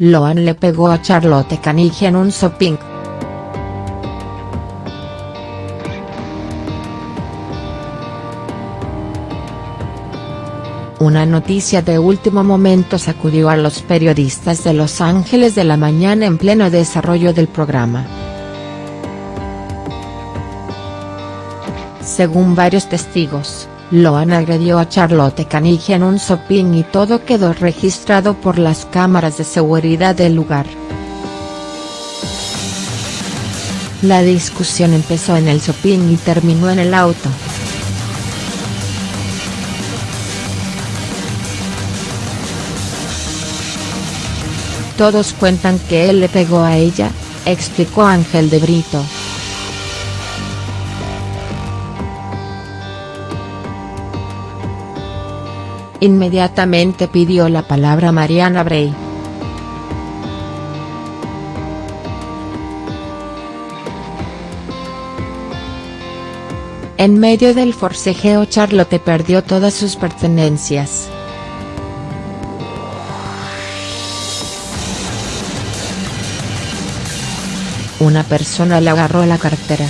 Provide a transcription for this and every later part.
Loan le pegó a Charlotte Caniggia en un shopping. Una noticia de último momento sacudió a los periodistas de Los Ángeles de la mañana en pleno desarrollo del programa. Según varios testigos, Loan agredió a Charlotte Caniggia en un shopping y todo quedó registrado por las cámaras de seguridad del lugar. La discusión empezó en el shopping y terminó en el auto. Todos cuentan que él le pegó a ella, explicó Ángel de Brito. Inmediatamente pidió la palabra Mariana Bray. En medio del forcejeo Charlotte perdió todas sus pertenencias. Una persona le agarró la cartera.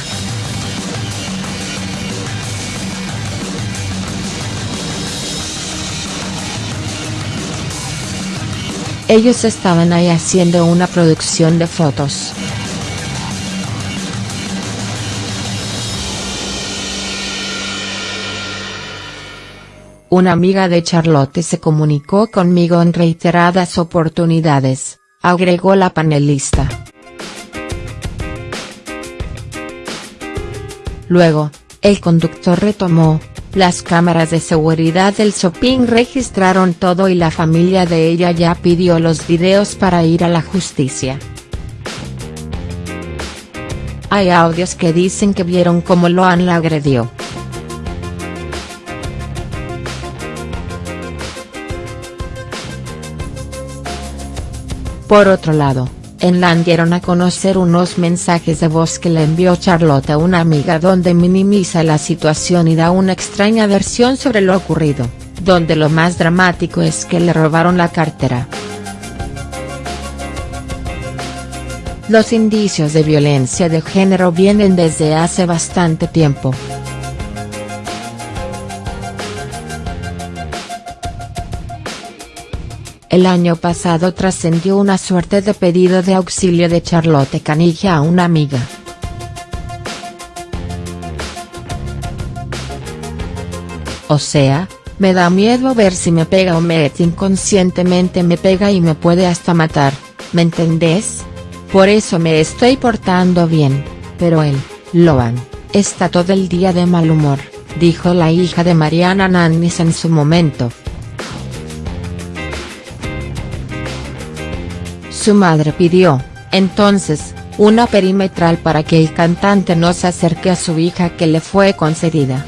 Ellos estaban ahí haciendo una producción de fotos. Una amiga de Charlotte se comunicó conmigo en reiteradas oportunidades, agregó la panelista. Luego, el conductor retomó, las cámaras de seguridad del shopping registraron todo y la familia de ella ya pidió los videos para ir a la justicia. Hay audios que dicen que vieron cómo Loan la agredió. Por otro lado, en dieron a conocer unos mensajes de voz que le envió Charlotte a una amiga donde minimiza la situación y da una extraña versión sobre lo ocurrido, donde lo más dramático es que le robaron la cartera. Los indicios de violencia de género vienen desde hace bastante tiempo. El año pasado trascendió una suerte de pedido de auxilio de Charlotte Caniggia a una amiga. O sea, me da miedo ver si me pega o me inconscientemente me pega y me puede hasta matar, ¿me entendés? Por eso me estoy portando bien, pero él, Loan, está todo el día de mal humor, dijo la hija de Mariana Nannis en su momento. Su madre pidió, entonces, una perimetral para que el cantante no se acerque a su hija que le fue concedida.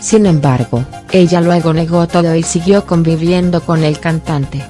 Sin embargo, ella luego negó todo y siguió conviviendo con el cantante.